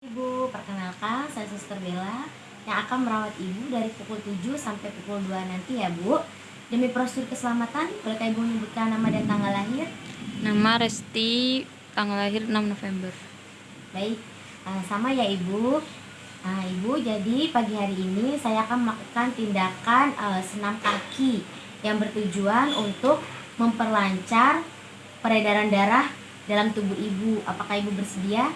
Ibu, perkenalkan saya Suster Bella yang akan merawat Ibu dari pukul 7 sampai pukul 2 nanti ya Bu. Demi prosedur keselamatan, bolehkah Ibu menyebutkan nama dan tanggal lahir? Nama Resti, tanggal lahir 6 November. Baik, eh, sama ya Ibu. Nah, Ibu, jadi pagi hari ini saya akan melakukan tindakan eh, senam kaki yang bertujuan untuk memperlancar peredaran darah dalam tubuh Ibu. Apakah Ibu bersedia?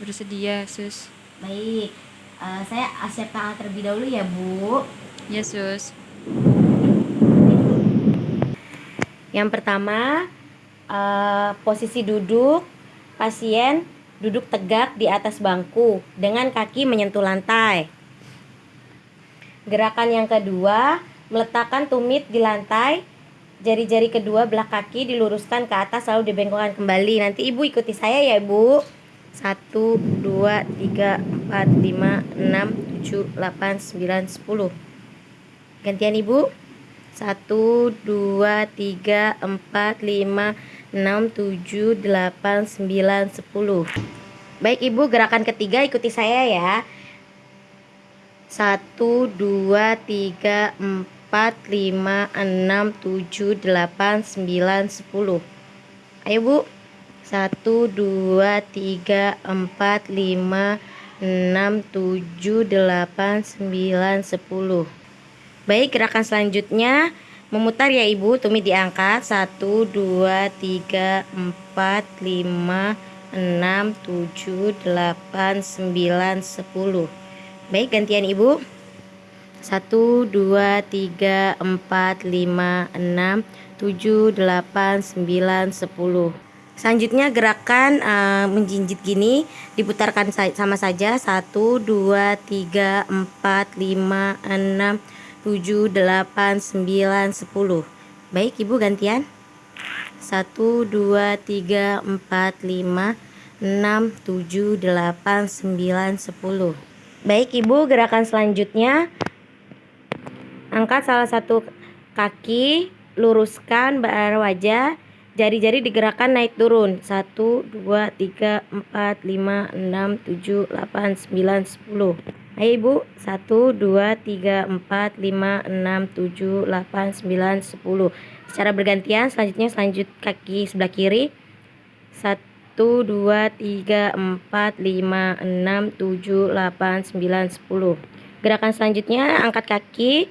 Bersedia, Sus. Baik, eh, saya siapkan alat terlebih dahulu ya Bu. Ya, Sus. Yang pertama, eh, posisi duduk pasien duduk tegak di atas bangku dengan kaki menyentuh lantai. Gerakan yang kedua, meletakkan tumit di lantai, jari-jari kedua belah kaki diluruskan ke atas lalu dibengkokkan kembali. Nanti ibu ikuti saya ya ibu. 1, 2, 3, 4, 5, 6, 7, 8, 9, 10 Gantian ibu. 1, 2, 3, 4, 5, 6, 7, 8, 9, 10 Baik ibu gerakan ketiga ikuti saya ya. 1, 2, 3, 4, 5, 6, 7, 8, 9, 10 Ayo bu 1, 2, 3, 4, 5, 6, 7, 8, 9, 10 Baik, gerakan selanjutnya. Memutar ya Ibu, tumit diangkat. 1, 2, 3, 4, 5, 6, 7, 8, 9, 10 Baik, gantian Ibu. 1, 2, 3, 4, 5, 6, 7, 8, 9, 10 Selanjutnya gerakan uh, menjinjit gini diputarkan sama saja 1 2 3 4 5 6 7 8 9 10. Baik, Ibu gantian. 1 2 3 4 5 6 7 8 9 10. Baik, Ibu, gerakan selanjutnya angkat salah satu kaki, luruskan bar wajah Jari-jari digerakkan naik turun. 1, 2, 3, 4, 5, 6, 7, 8, 9, 10 Ayo ibu. 1, 2, 3, 4, 5, 6, 7, 8, 9, 10 Secara bergantian selanjutnya selanjut kaki sebelah kiri. 1, 2, 3, 4, 5, 6, 7, 8, 9, 10 Gerakan selanjutnya angkat kaki